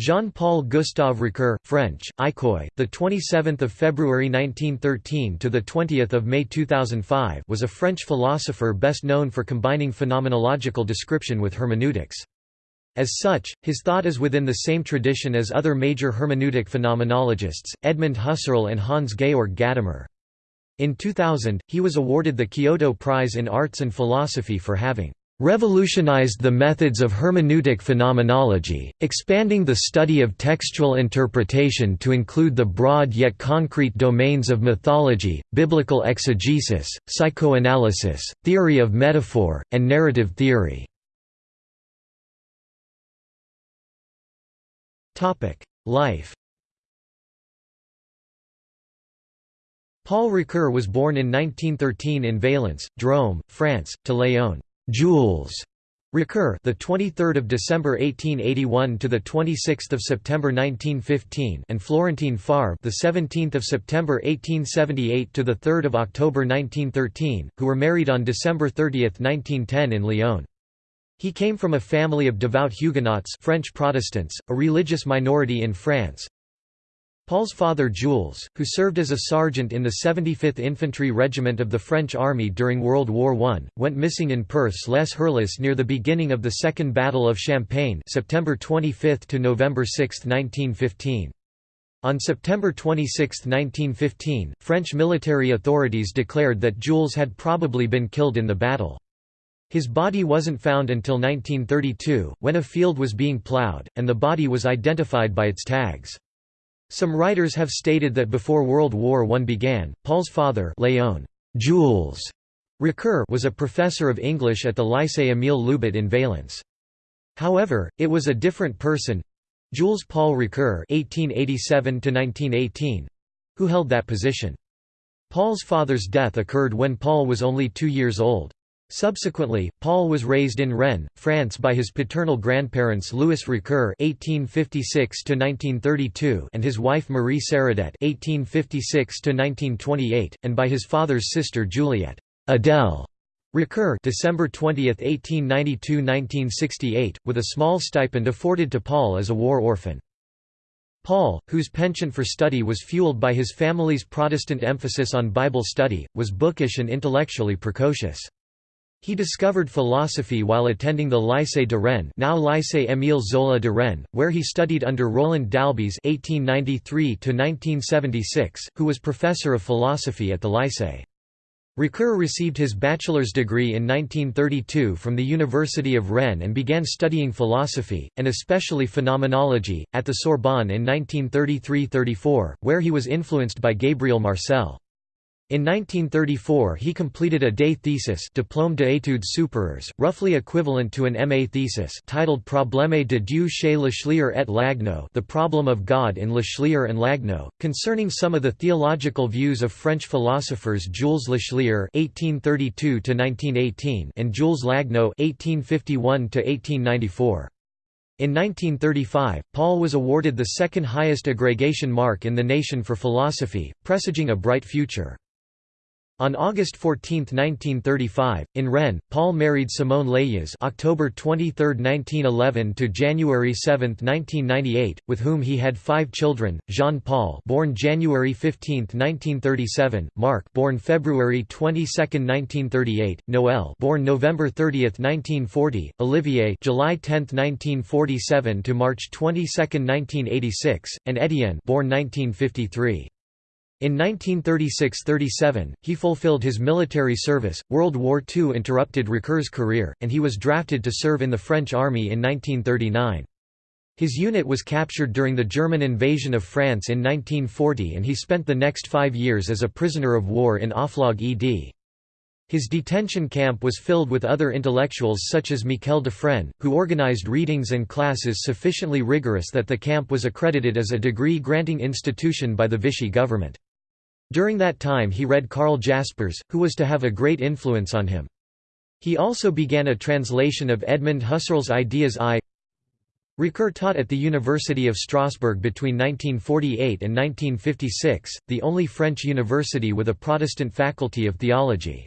Jean-Paul Gustave Ricoeur, French, Icoy, the 27th of February 1913 to the 20th of May 2005, was a French philosopher best known for combining phenomenological description with hermeneutics. As such, his thought is within the same tradition as other major hermeneutic phenomenologists, Edmund Husserl and Hans-Georg Gadamer. In 2000, he was awarded the Kyoto Prize in Arts and Philosophy for having revolutionized the methods of hermeneutic phenomenology, expanding the study of textual interpretation to include the broad yet concrete domains of mythology, biblical exegesis, psychoanalysis, theory of metaphor, and narrative theory. Life Paul Ricoeur was born in 1913 in Valence, Drôme, France, to Léon Jules Ricoeur, the 23rd of December 1881 to the 26th of September 1915, and Florentine Favre, the 17th of September 1878 to the 3rd of October 1913, who were married on December 30, 1910 in Lyon. He came from a family of devout Huguenots French Protestants, a religious minority in France. Paul's father Jules, who served as a sergeant in the 75th Infantry Regiment of the French Army during World War I, went missing in Perthes-lès-Hurlus near the beginning of the Second Battle of Champagne September 25 to November 6, 1915. On September 26, 1915, French military authorities declared that Jules had probably been killed in the battle. His body wasn't found until 1932, when a field was being ploughed, and the body was identified by its tags. Some writers have stated that before World War I began, Paul's father Léon Jules Ricoeur was a professor of English at the Lycée Émile Loubet in Valence. However, it was a different person—Jules Paul Ricoeur (1887–1918), who held that position. Paul's father's death occurred when Paul was only two years old. Subsequently, Paul was raised in Rennes, France by his paternal grandparents Louis Ricoeur (1856–1932) and his wife Marie Saradet (1856–1928), and by his father's sister Juliette Adèle Ricoeur (December 20, 1892–1968), with a small stipend afforded to Paul as a war orphan. Paul, whose penchant for study was fueled by his family's Protestant emphasis on Bible study, was bookish and intellectually precocious. He discovered philosophy while attending the Lycée de Rennes now Lycée Émile Zola de Rennes, where he studied under Roland Dalbiez (1893–1976), who was professor of philosophy at the Lycée. Ricoeur received his bachelor's degree in 1932 from the University of Rennes and began studying philosophy, and especially phenomenology, at the Sorbonne in 1933–34, where he was influenced by Gabriel Marcel. In 1934 he completed a day thesis Diplôme d'études supérieures, roughly equivalent to an MA thesis titled Problème de Dieu chez Lachelier et Lagneau The Problem of God in Lachelier and Lagneau, concerning some of the theological views of French philosophers Jules Lachelier (1832–1918) and Jules Lagneau (1851–1894). In 1935, Paul was awarded the second highest aggregation mark in the nation for philosophy, presaging a bright future. On August 14, 1935, in Rennes, Paul married Simone Lejas October 23, 1911 to January 7, 1998, with whom he had five children: Jean-Paul, born January 15, 1937; Marc, born February 22, 1938; Noël, born November 30, 1940; Olivier, July 10, 1947 to March 22, 1986; and Étienne, born 1953. In 1936–37, he fulfilled his military service. World War II interrupted Ricoeur's career, and he was drafted to serve in the French army in 1939. His unit was captured during the German invasion of France in 1940 and he spent the next five years as a prisoner of war in Offlague ed. His detention camp was filled with other intellectuals such as Mikel Dufrenne, who organized readings and classes sufficiently rigorous that the camp was accredited as a degree-granting institution by the Vichy government. During that time he read Karl Jaspers, who was to have a great influence on him. He also began a translation of Edmund Husserl's Ideas I. Ricoeur taught at the University of Strasbourg between 1948 and 1956, the only French university with a Protestant faculty of theology.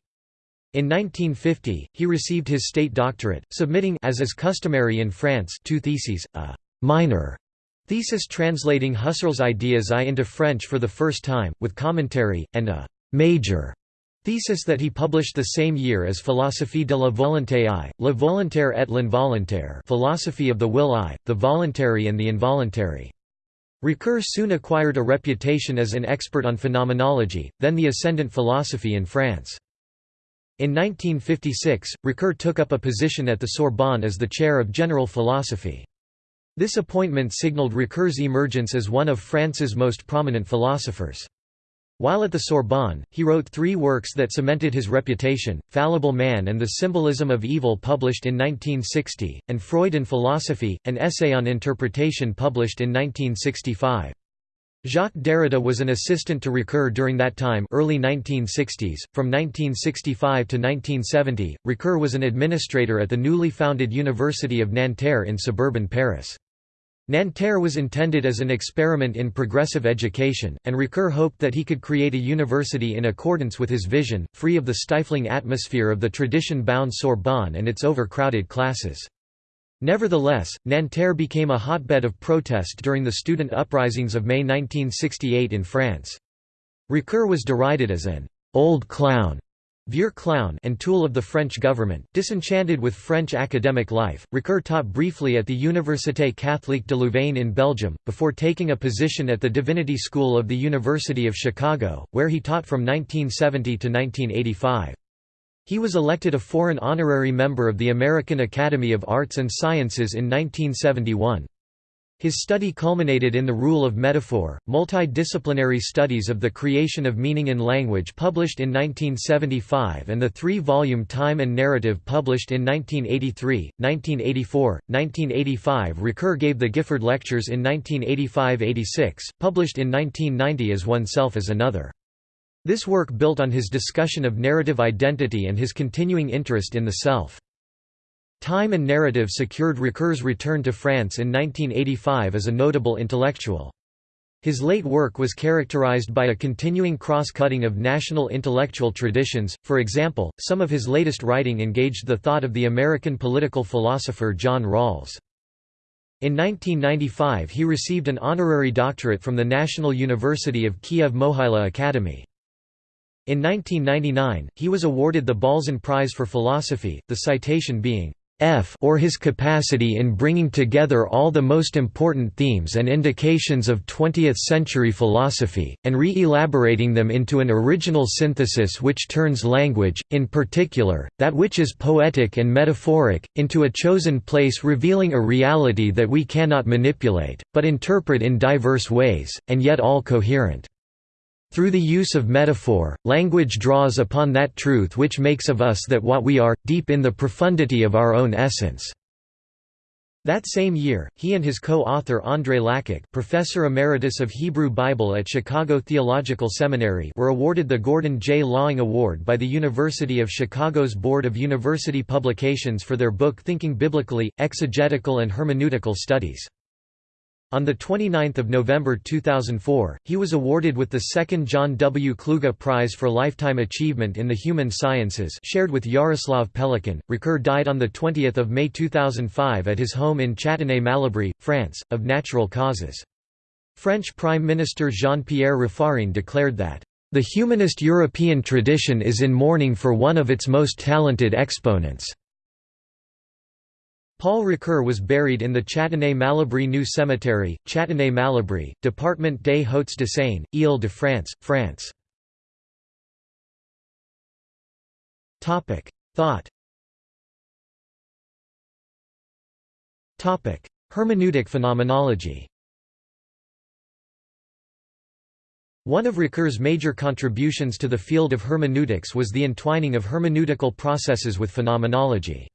In 1950, he received his state doctorate, submitting as is customary in France two theses, a «minor» Thesis translating Husserl's ideas I into French for the first time, with commentary, and a «major» thesis that he published the same year as Philosophie de la volonté I, Le volontaire et l'involontaire Philosophy of the Will I, the Voluntary and the Involuntary. Ricoeur soon acquired a reputation as an expert on phenomenology, then the ascendant philosophy in France. In 1956, Ricoeur took up a position at the Sorbonne as the chair of general philosophy. This appointment signaled Ricoeur's emergence as one of France's most prominent philosophers. While at the Sorbonne, he wrote three works that cemented his reputation, Fallible Man and the Symbolism of Evil published in 1960, and Freud and Philosophy, an essay on interpretation published in 1965. Jacques Derrida was an assistant to Ricoeur during that time early 1960s. From 1965 to 1970, Ricoeur was an administrator at the newly founded University of Nanterre in suburban Paris. Nanterre was intended as an experiment in progressive education, and Ricoeur hoped that he could create a university in accordance with his vision, free of the stifling atmosphere of the tradition-bound Sorbonne and its overcrowded classes. Nevertheless, Nanterre became a hotbed of protest during the student uprisings of May 1968 in France. Ricoeur was derided as an «old clown» Vieux clown and tool of the French government, disenchanted with French academic life, Ricoeur taught briefly at the Université Catholique de Louvain in Belgium, before taking a position at the Divinity School of the University of Chicago, where he taught from 1970 to 1985. He was elected a foreign honorary member of the American Academy of Arts and Sciences in 1971. His study culminated in The Rule of Metaphor, multidisciplinary studies of the creation of meaning in language published in 1975 and the three-volume Time and Narrative published in 1983, 1984, 1985 Ricoeur gave the Gifford Lectures in 1985–86, published in 1990 as Oneself as Another. This work built on his discussion of narrative identity and his continuing interest in the self. Time and Narrative secured Ricoeur's return to France in 1985 as a notable intellectual. His late work was characterized by a continuing cross-cutting of national intellectual traditions, for example, some of his latest writing engaged the thought of the American political philosopher John Rawls. In 1995 he received an honorary doctorate from the National University of Kiev Mohyla Academy. In 1999, he was awarded the Balzan Prize for Philosophy, the citation being, F or his capacity in bringing together all the most important themes and indications of 20th-century philosophy, and re-elaborating them into an original synthesis which turns language, in particular, that which is poetic and metaphoric, into a chosen place revealing a reality that we cannot manipulate, but interpret in diverse ways, and yet all coherent. Through the use of metaphor, language draws upon that truth which makes of us that what we are, deep in the profundity of our own essence. That same year, he and his co-author André Lacocque professor emeritus of Hebrew Bible at Chicago Theological Seminary were awarded the Gordon J. Laing Award by the University of Chicago's Board of University Publications for their book Thinking Biblically, Exegetical and Hermeneutical Studies. On 29 November 2004, he was awarded with the second John W. Kluge Prize for Lifetime Achievement in the Human Sciences shared with Yaroslav Pelikan. Ricoeur died on 20 May 2005 at his home in Châtenay-Malabry, France, of natural causes. French Prime Minister Jean-Pierre Raffarin declared that, "...the humanist European tradition is in mourning for one of its most talented exponents." Paul Ricoeur was buried in the Châtenay-Malabry New Cemetery, Châtenay-Malabry, Département des Hauts-de-Seine, Île-de-France, France. Thought Hermeneutic phenomenology One of Ricoeur's major contributions to the field of hermeneutics was the entwining of hermeneutical processes with phenomenology.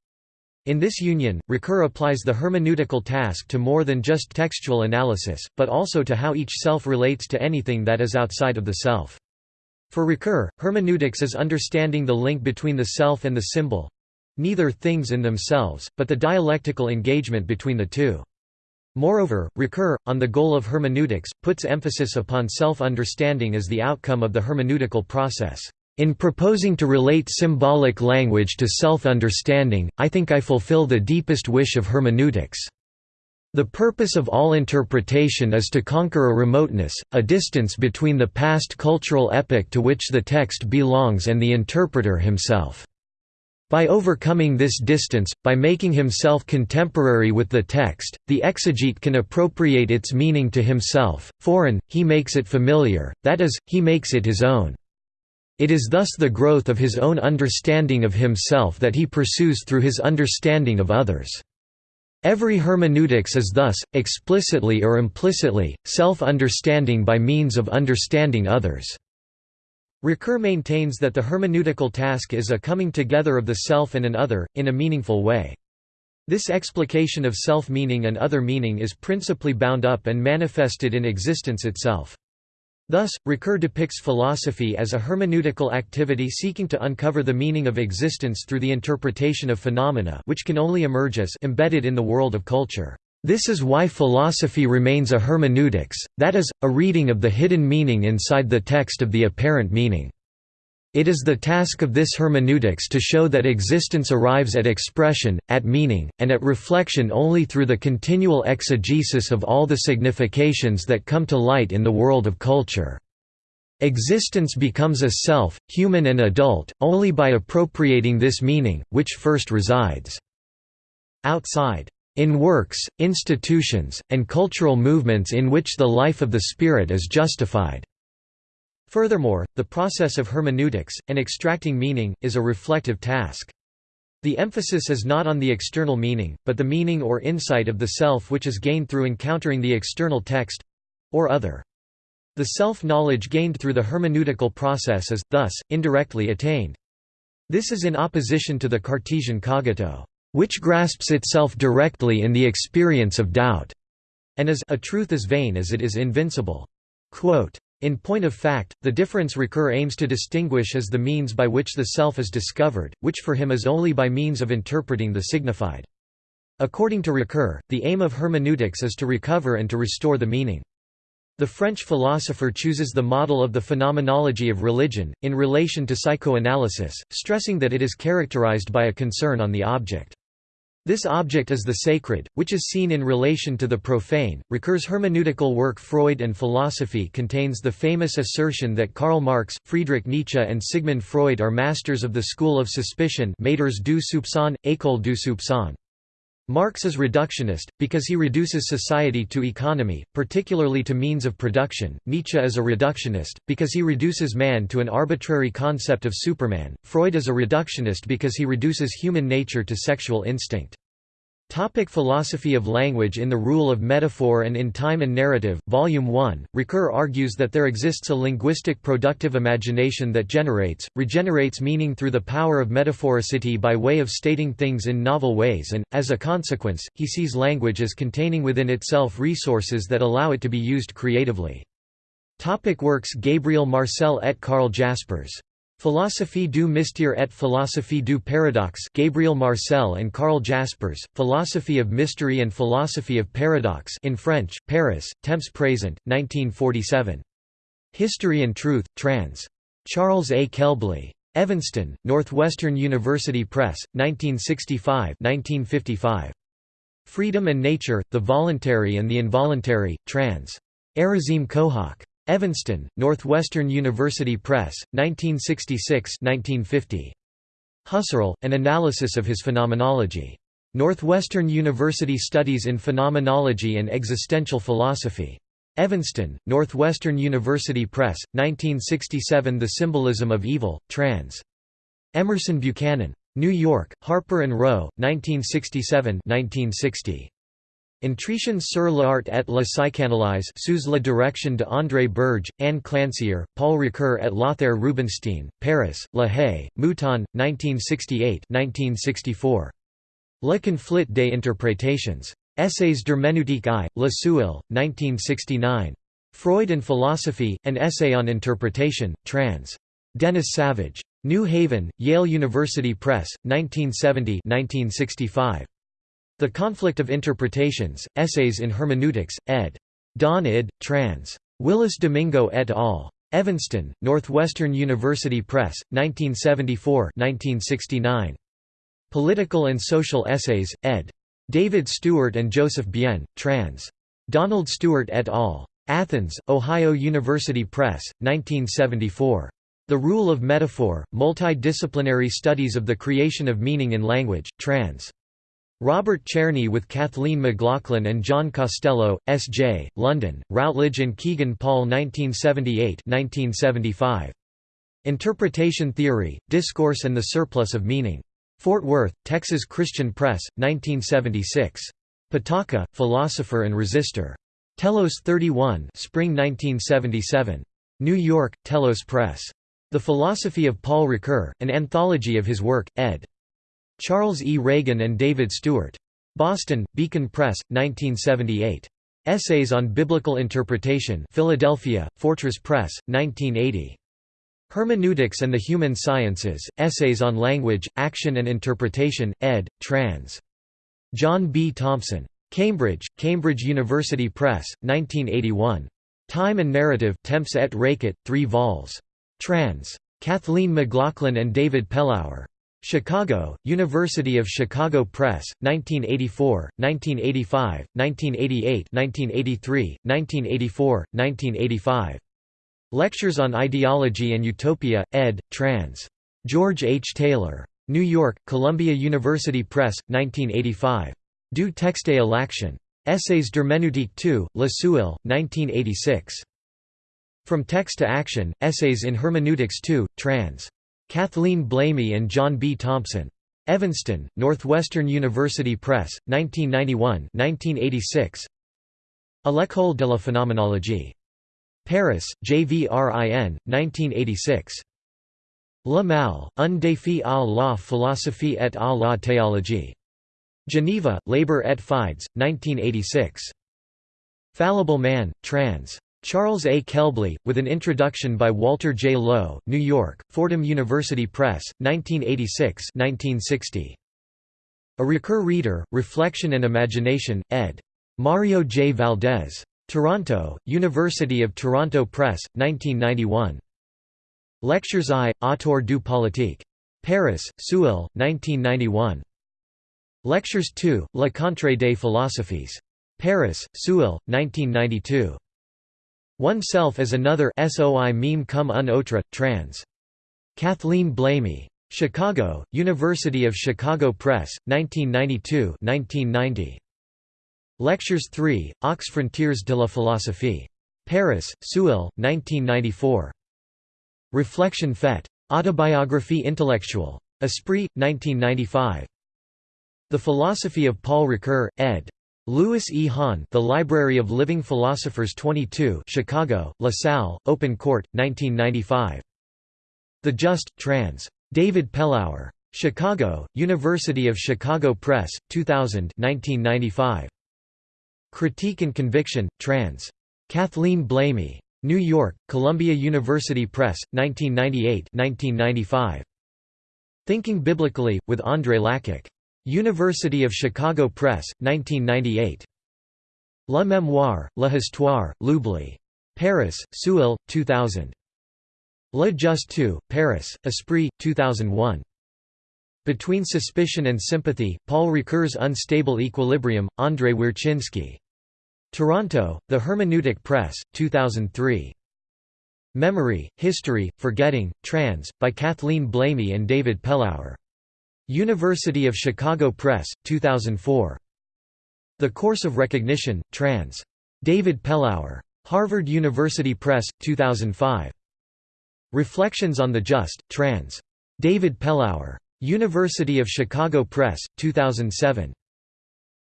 In this union, Ricoeur applies the hermeneutical task to more than just textual analysis, but also to how each self relates to anything that is outside of the self. For Ricoeur, hermeneutics is understanding the link between the self and the symbol—neither things in themselves, but the dialectical engagement between the two. Moreover, Ricoeur, on the goal of hermeneutics, puts emphasis upon self-understanding as the outcome of the hermeneutical process. In proposing to relate symbolic language to self-understanding, I think I fulfill the deepest wish of hermeneutics. The purpose of all interpretation is to conquer a remoteness, a distance between the past cultural epoch to which the text belongs and the interpreter himself. By overcoming this distance, by making himself contemporary with the text, the exegete can appropriate its meaning to himself, foreign, he makes it familiar, that is, he makes it his own. It is thus the growth of his own understanding of himself that he pursues through his understanding of others. Every hermeneutics is thus, explicitly or implicitly, self-understanding by means of understanding others. Ricoeur maintains that the hermeneutical task is a coming together of the self and an other, in a meaningful way. This explication of self-meaning and other meaning is principally bound up and manifested in existence itself. Thus, Ricoeur depicts philosophy as a hermeneutical activity seeking to uncover the meaning of existence through the interpretation of phenomena which can only emerge as embedded in the world of culture. This is why philosophy remains a hermeneutics, that is, a reading of the hidden meaning inside the text of the apparent meaning. It is the task of this hermeneutics to show that existence arrives at expression, at meaning, and at reflection only through the continual exegesis of all the significations that come to light in the world of culture. Existence becomes a self, human and adult, only by appropriating this meaning, which first resides outside in works, institutions, and cultural movements in which the life of the spirit is justified. Furthermore, the process of hermeneutics, and extracting meaning, is a reflective task. The emphasis is not on the external meaning, but the meaning or insight of the self which is gained through encountering the external text—or other. The self-knowledge gained through the hermeneutical process is, thus, indirectly attained. This is in opposition to the Cartesian cogito which grasps itself directly in the experience of doubt, and is a truth as vain as it is invincible. Quote, in point of fact, the difference Ricoeur aims to distinguish is the means by which the self is discovered, which for him is only by means of interpreting the signified. According to Ricoeur, the aim of hermeneutics is to recover and to restore the meaning. The French philosopher chooses the model of the phenomenology of religion, in relation to psychoanalysis, stressing that it is characterized by a concern on the object. This object is the sacred, which is seen in relation to the profane. Ricoeur's hermeneutical work Freud and Philosophy contains the famous assertion that Karl Marx, Friedrich Nietzsche, and Sigmund Freud are masters of the school of suspicion, Maîtres du soupçon, École du soupçon. Marx is reductionist, because he reduces society to economy, particularly to means of production. Nietzsche is a reductionist, because he reduces man to an arbitrary concept of Superman. Freud is a reductionist because he reduces human nature to sexual instinct. Topic philosophy of language In The Rule of Metaphor and in Time and Narrative, Volume 1, Ricoeur argues that there exists a linguistic productive imagination that generates, regenerates meaning through the power of metaphoricity by way of stating things in novel ways and, as a consequence, he sees language as containing within itself resources that allow it to be used creatively. Topic works Gabriel Marcel et Karl Jaspers Philosophie du mystère et philosophie du paradoxe Gabriel Marcel and Karl Jaspers, Philosophy of Mystery and Philosophy of Paradox in French, Paris, Temps Présent, 1947. History and Truth, trans. Charles A. Kelbley. Evanston, Northwestern University Press, 1965 1955. Freedom and Nature, The Voluntary and the Involuntary, trans. Erazim Kohak. Evanston, Northwestern University Press, 1966–1950. Husserl, An Analysis of His Phenomenology. Northwestern University Studies in Phenomenology and Existential Philosophy. Evanston, Northwestern University Press, 1967 The Symbolism of Evil, trans. Emerson Buchanan. New York, Harper & Row, 1967 1960. Intrition sur l'art et la psychanalyse sous la direction de André Berge, Anne Clancier, Paul Ricoeur et Lothar Rubinstein, Paris, La Haye, Mouton, 1968-1964. Le conflit des interprétations. Essays d'herméneutique I, Le Seuil, 1969. Freud and Philosophy, An Essay on Interpretation, trans. Dennis Savage. New Haven, Yale University Press, 1970 1965. The Conflict of Interpretations, Essays in Hermeneutics, ed. Don Ihde. trans. Willis Domingo et al. Evanston, Northwestern University Press, 1974 1969. Political and Social Essays, ed. David Stewart and Joseph Bien, trans. Donald Stewart et al. Athens, Ohio University Press, 1974. The Rule of Metaphor, Multidisciplinary Studies of the Creation of Meaning in Language, trans. Robert Czerny with Kathleen McLaughlin and John Costello, S.J., London, Routledge and Kegan Paul 1978 1975. Interpretation Theory, Discourse and the Surplus of Meaning. Fort Worth, Texas Christian Press, 1976. Patočka, Philosopher and Resistor. Telos 31 Spring 1977. New York, Telos Press. The Philosophy of Paul Ricoeur, an anthology of his work, ed. Charles E. Reagan and David Stewart. Boston, Beacon Press, 1978. Essays on Biblical Interpretation Philadelphia, Fortress Press, 1980. Hermeneutics and the Human Sciences, Essays on Language, Action and Interpretation, ed. Trans. John B. Thompson. Cambridge, Cambridge University Press, 1981. Time and Narrative Temps et Recit, 3 vols. Trans. Kathleen McLaughlin and David Pellauer. Chicago, University of Chicago Press, 1984, 1985, 1988 1983, 1984, 1985. Lectures on Ideology and Utopia, ed. Trans. George H. Taylor. New York, Columbia University Press, 1985. Du texte à l'action. Essays d'herméneutique 2, La Seuil, 1986. From Text to Action, Essays in Hermeneutics 2, trans. Kathleen Blamey and John B. Thompson. Evanston, Northwestern University Press, 1991-1986. À l'école de la phénoménologie. Paris, JVRIN, 1986. Le Mal, un défi à la philosophie et à la théologie. Geneva, Labor et Fides, 1986. Fallible Man, trans. Charles A. Kelbley, with an introduction by Walter J. Lowe, New York, Fordham University Press, 1986–1960. A Ricoeur Reader, Reflection and Imagination, ed. Mario J. Valdés. Toronto, University of Toronto Press, 1991. Lectures I, Autour du politique. Paris, Seuil, 1991. Lectures II, La Contre des philosophies. Paris, Seuil, 1992. One Self as Another SOI meme cum un trans. Kathleen Blamey. Chicago, University of Chicago Press, 1992-1990. Lectures 3, Aux frontières de la philosophie. Paris, Seuil, 1994. Reflection faite. Autobiographie intellectuelle. Esprit, 1995. The Philosophy of Paul Ricoeur, ed. Louis E. Hahn The Library of Living Philosophers 22 Chicago, La Salle, Open Court, 1995. The Just, trans. David Pellauer. Chicago, University of Chicago Press, 2000 1995. Critique and Conviction, trans. Kathleen Blamey. New York, Columbia University Press, 1998 1995. Thinking Biblically, with André Lacocque. University of Chicago Press, 1998. La Mémoire, la Histoire, l'Oubli. Paris, Seuil, 2000. Le Just 2, Paris, Esprit, 2001. Between Suspicion and Sympathy, Paul Ricoeur's Unstable Equilibrium, Andrzej Wierciński. Toronto, The Hermeneutic Press, 2003. Memory, History, Forgetting, Trans, by Kathleen Blamey and David Pellauer. University of Chicago Press, 2004. The Course of Recognition, trans. David Pellauer. Harvard University Press, 2005. Reflections on the Just, trans. David Pellauer. University of Chicago Press, 2007.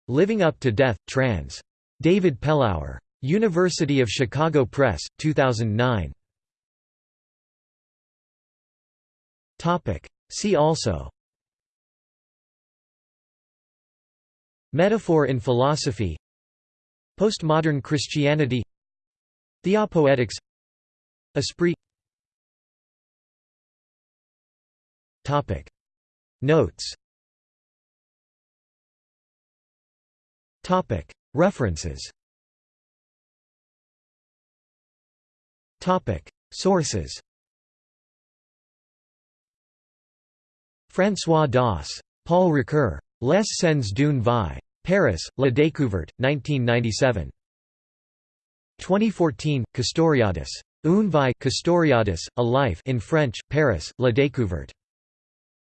Living Up to Death, trans. David Pellauer. University of Chicago Press, 2009. See also Metaphor in philosophy Postmodern Christianity Theopoetics Esprit. Topic. Notes. Topic. References. Topic. Sources. François Dosse. Paul Ricoeur. Les scènes d'une vie. Paris, La Découverte, 1997. 2014, Castoriadis. Une vie Castoriadis, A Life in French, Paris, La Découverte.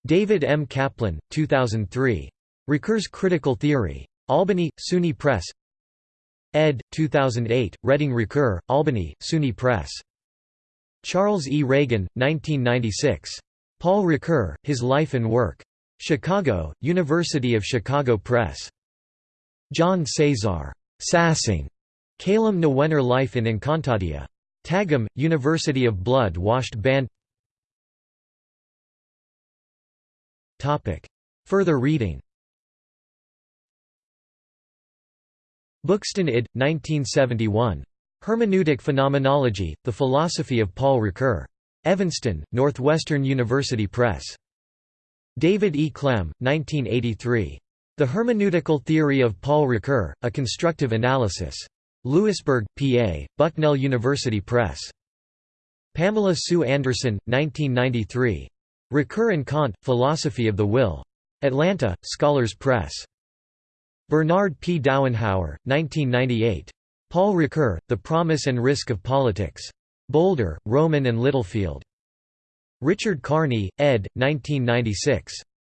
David M. Kaplan, 2003. Ricoeur's Critical Theory. Albany, SUNY Press ed. 2008, Reading Ricoeur, Albany, SUNY Press. Charles E. Reagan, 1996. Paul Ricoeur, His Life and Work. Chicago, University of Chicago Press. John Cesar. Sassing. Calum Nwenner Life in Encantadia. Tagum, University of Blood-Washed Band Further reading Buxton id. 1971. Hermeneutic Phenomenology, The Philosophy of Paul Ricoeur. Evanston, Northwestern University Press. David E. Klemm, 1983. The Hermeneutical Theory of Paul Ricoeur, A Constructive Analysis. Lewisburg, PA, Bucknell University Press. Pamela Sue Anderson, 1993. Ricoeur and Kant, Philosophy of the Will. Atlanta, Scholars Press. Bernard P. Dauenhauer, 1998. Paul Ricoeur, The Promise and Risk of Politics. Boulder, Rowman and Littlefield. Richard Kearney, ed. 1996.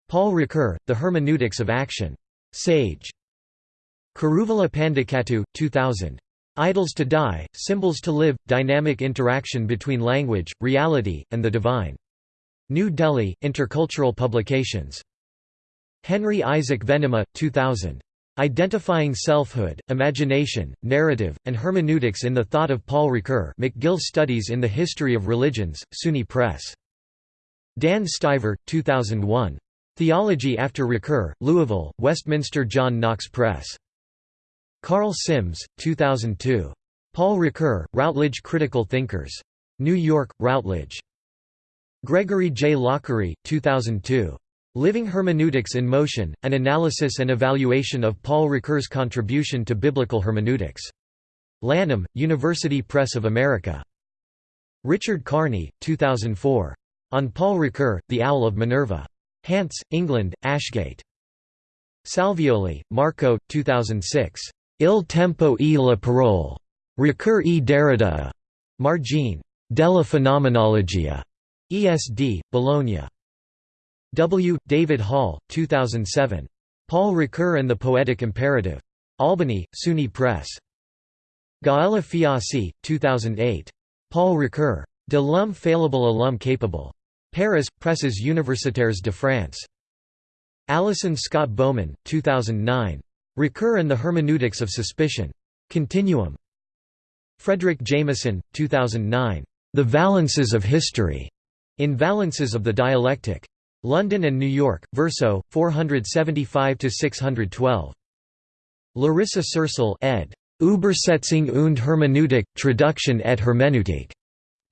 Paul Ricoeur, The Hermeneutics of Action. Sage. Kuruvilla Pandikattu, 2000. Idols to Die, Symbols to Live, Dynamic Interaction Between Language, Reality, and the Divine. New Delhi, Intercultural Publications. Henry Isaac Venema, 2000. Identifying Selfhood, Imagination, Narrative, and Hermeneutics in the Thought of Paul Ricoeur McGill Studies in the History of Religions, SUNY Press. Dan Stiver, 2001. Theology After Ricoeur, Louisville, Westminster John Knox Press. Karl Simms, 2002. Paul Ricoeur, Routledge Critical Thinkers. New York, Routledge. Gregory J. Laughery, 2002. Living Hermeneutics in Motion, An Analysis and Evaluation of Paul Ricoeur's Contribution to Biblical Hermeneutics. Lanham, University Press of America. Richard Kearney, 2004. On Paul Ricoeur, The Owl of Minerva. Hants, England, Ashgate. Salvioli, Marco, 2006. Il tempo e la parole. Ricoeur e Derrida. Margine. Della Phenomenologia. ESD, Bologna. W. David Hall, 2007. Paul Ricoeur and the Poetic Imperative. Albany, SUNY Press. Gaëlle Fiasse, 2008. Paul Ricoeur. De l'homme faillible à l'homme capable. Paris, Presses Universitaires de France. Alison Scott-Baumann, 2009. Ricoeur and the Hermeneutics of Suspicion. Continuum. Fredric Jameson, 2009. The Valences of History. In Valences of the Dialectic. London and New York, Verso, 475–612. Larissa Cersel ed. Übersetzung und Hermeneutik, Traduction et Hermeneutik.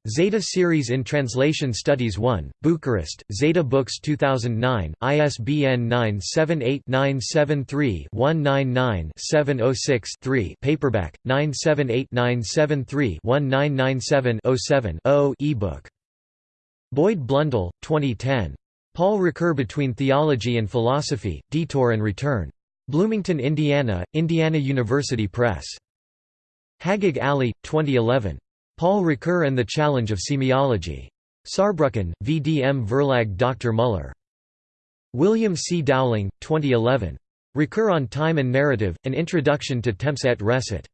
Zeta Series in Translation Studies 1, Bucharest, Zeta Books 2009, ISBN 978-973-199-706-3 paperback, 978-973-1997-07-0 ebook. Boyd Blundell, 2010. Paul Ricoeur Between Theology and Philosophy, Detour and Return. Bloomington, Indiana, Indiana University Press. Haggag Ali, 2011. Paul Ricoeur and the Challenge of Semiology. Saarbrücken, VDM Verlag Dr. Muller. William C. Dowling, 2011. Ricoeur on Time and Narrative, An Introduction to Temps et Recit.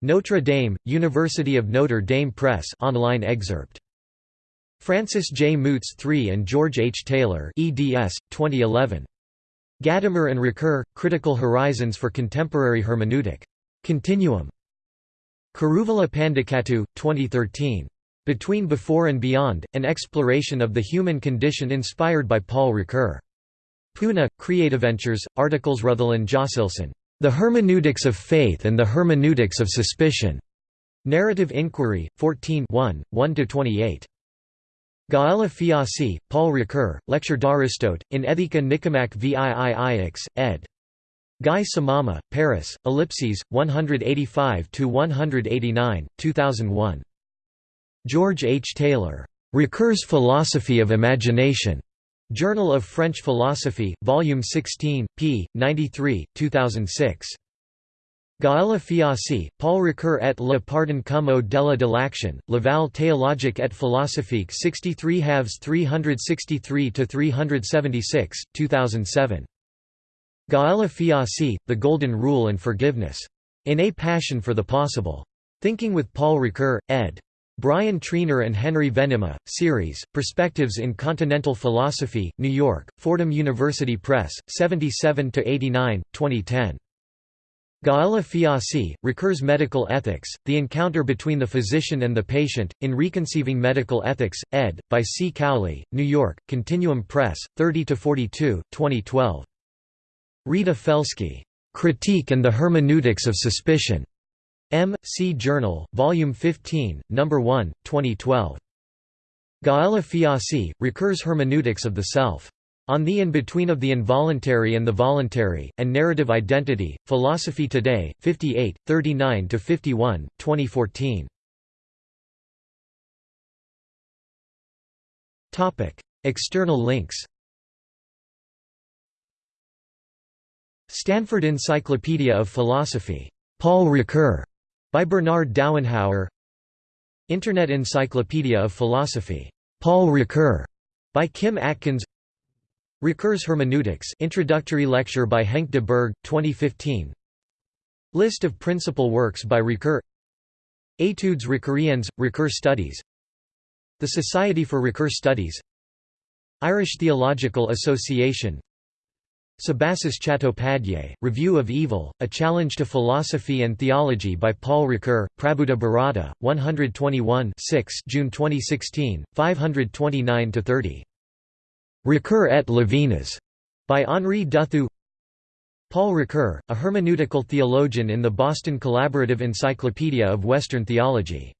Notre Dame, University of Notre Dame Press online excerpt. Francis J. Mootz III and George H. Taylor eds. 2011. Gadamer and Ricoeur, Critical Horizons for Contemporary Hermeneutic. Continuum. Kuruvilla Pandikattu, 2013. Between Before and Beyond, An Exploration of the Human Condition inspired by Paul Ricoeur. Pune, Creataventures, articles Ruthellen Josselson. The Hermeneutics of Faith and the Hermeneutics of Suspicion. Narrative Inquiry, 14 1, 1–28. Gaëlle Fiasse, Paul Ricoeur, Lecture d'Aristote, in Ethika Nicomac VIIIX, ed. Guy Samama, Paris, Ellipses, 185–189, 2001. George H. Taylor. Ricoeur's Philosophy of Imagination. Journal of French Philosophy, Volume 16, p. 93, 2006. Gaëlle Fiasse, Paul Ricoeur et le pardon comme au-delà de l'action, Laval théologique et philosophique 63 halves 363–376, 2007. Gaëlle Fiasse, The Golden Rule and Forgiveness. In A Passion for the Possible. Thinking with Paul Ricoeur, ed. Brian Trainor and Henry Venema, series, Perspectives in Continental Philosophy, New York, Fordham University Press, 77–89, 2010. Gaëlle Fiasse, Ricoeur's Medical Ethics, The Encounter Between the Physician and the Patient, in Reconceiving Medical Ethics, ed., by C. Cowley, New York, Continuum Press, 30–42, 2012. Rita Felski, "'Critique and the Hermeneutics of Suspicion' M. C. Journal, Volume 15, No. 1, 2012. Gaëlle Fiasse, Ricoeur's Hermeneutics of the Self. On the In-Between of the Involuntary and the Voluntary, and Narrative Identity, Philosophy Today, 58, 39–51, 2014. External links Stanford Encyclopedia of Philosophy. Paul Ricoeur. By Bernard Dauenhauer Internet Encyclopedia of Philosophy. Paul Ricoeur. By Kim Atkins Ricoeur's Hermeneutics introductory lecture by Henk de Berg, 2015 List of principal works by Ricoeur Etudes Ricoeuriennes, Ricoeur Studies The Society for Ricoeur Studies Irish Theological Association Subhasis Chattopadhyay, Review of Evil, A Challenge to Philosophy and Theology by Paul Ricoeur, Prabuddha Bharata, 121 6 June 2016, 529–30. Ricoeur et Levinas, by Henri Duthou Paul Ricoeur, a hermeneutical theologian in the Boston Collaborative Encyclopedia of Western Theology